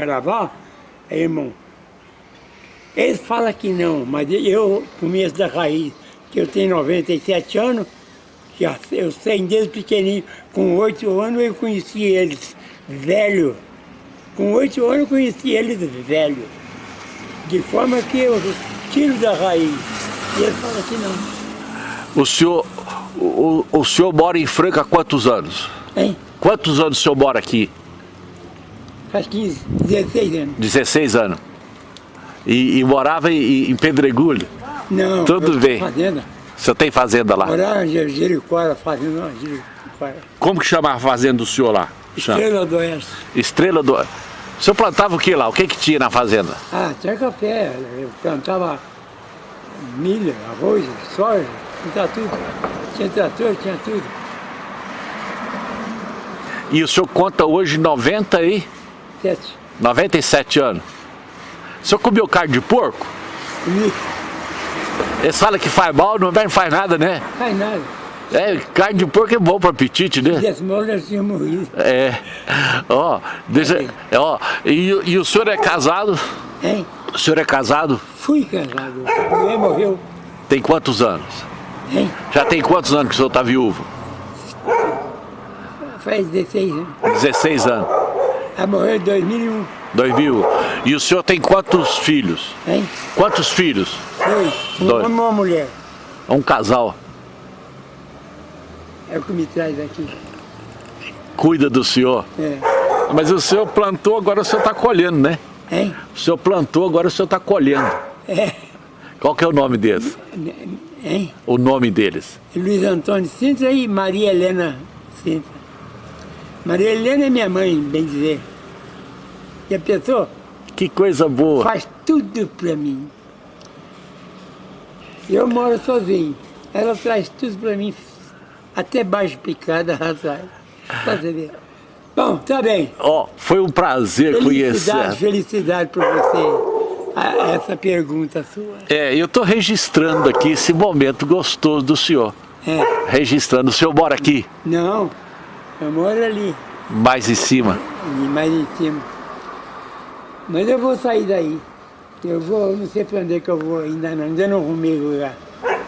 carnaval, aí, irmão, eles falam que não, mas eu começo da raiz, que eu tenho 97 anos, que eu sei desde pequenininho, com 8 anos eu conheci eles velho. Com 8 anos eu conheci eles velho. De forma que eu tiro da raiz. E eles falam que não. O senhor, o, o senhor mora em Franca há quantos anos? Hein? Quantos anos o senhor mora aqui? Faz 15, 16 anos. 16 anos. E, e morava em, em Pedregulho? Não, Tudo bem. Fazenda. O senhor tem fazenda lá? Morava em Jericoara, fazenda, Jericoara. Como que chama a fazenda do senhor lá? Chama. Estrela do Oeste. Estrela do... O senhor plantava o que lá? O que que tinha na fazenda? Ah, tinha café, eu plantava milho, arroz, soja, plantava tudo. Tinha trator, tinha tudo. E o senhor conta hoje 90 e... Sete. 97 anos. O senhor comeu carne de porco? Comi, Eles falam que faz mal, não faz nada, né? faz nada. É, carne de porco é bom para apetite, né? Tivesse mal, nós tínhamos morrido. É. Ó, deixa... Ó, e, e o senhor é casado? Hein? O senhor é casado? Fui casado. Mulher morreu. Tem quantos anos? Hein? Já tem quantos anos que o senhor está viúvo? Faz 16 anos. 16 anos. Ela morreu em 2001. 2000. E o senhor tem quantos filhos? Hein? Quantos filhos? Dois. Um Dois. homem e uma mulher. Um casal. É o que me traz aqui. Cuida do senhor. É. Mas o senhor plantou, agora o senhor está colhendo, né? Hein? O senhor plantou, agora o senhor está colhendo. É. Qual que é o nome deles? Hein? O nome deles? Luiz Antônio Sintra e Maria Helena Sintra. Maria Helena é minha mãe, bem dizer. E a pessoa Que coisa boa. faz tudo pra mim. Eu moro sozinho. Ela traz tudo pra mim, até baixo picada. Pra você ver. Bom, tá bem. Ó, foi um prazer Felicidade, conhecer. felicidade pra você. a- essa pergunta sua. É, eu estou registrando aqui esse momento gostoso do senhor. É. Registrando. O senhor mora aqui, Não, eu moro ali, mais em cima. mais em cima. Mas eu vou sair daí. Eu vou, não sei pra onde é que eu vou ainda não, ainda não arrumei lugar.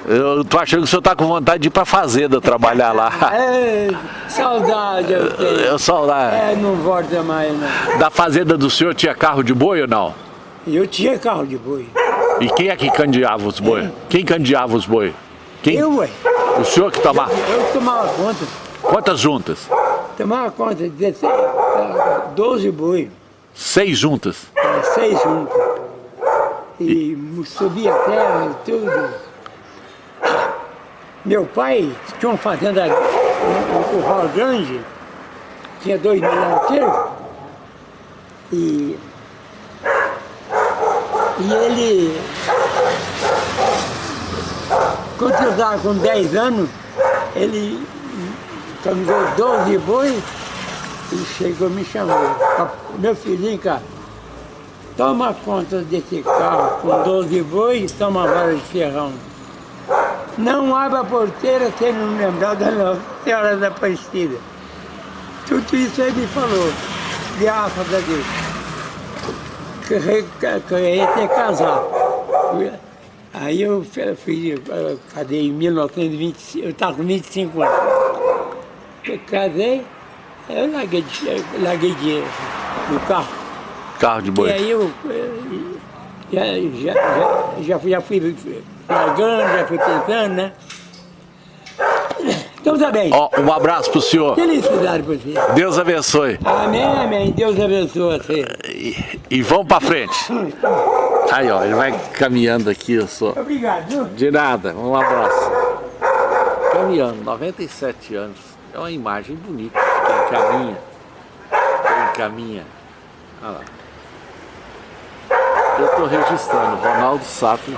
Eu tô achando que o senhor tá com vontade de ir pra fazenda trabalhar lá. É, saudade eu tenho. Eu saudade. É, não volta mais não. Da fazenda do senhor tinha carro de boi ou não? Eu tinha carro de boi. E quem é que candeava os boi? Quem candeava os boi? Quem? Eu, ué. O senhor que tomava? Eu tomava conta. Quantas juntas? Tomava conta, 16, ah, 12 boi, Seis juntas. ah, seis juntos. E subia a terra e tudo. Meu pai tinha uma fazenda, um, curral grande, tinha dois milhões inteiros. E, e ele, quando eu estava com 10 anos, ele caminhou 12 boi e chegou me chamou. Meu filhinho, cara, toma conta desse carro com 12 boi e toma vara de ferrão. Não abra a porteira sem não lembrar da Nossa Senhora da Aparecida. Tudo isso ele me falou, graças a Deus. Que, re- que, que eu ia ter casar. Aí eu eu casei em 1925, eu estava com 25 anos. Eu casei, eu larguei, eu larguei dinheiro no carro. Carro de E boi. aí eu já, já, já, já, fui- já fui largando, já fui pensando, né? Então tá bem. Ó, um abraço pro senhor. Felicidade pra você. Deus abençoe. Amém, amém. Deus abençoe você. E, e vamos pra frente. Aí, ó, ele vai caminhando aqui, eu sou. Obrigado. De nada, um abraço. Caminhando, 97 anos. É uma imagem bonita. Quem caminha, quem caminha. Olha lá. Eu estou registrando, Ronaldo Sato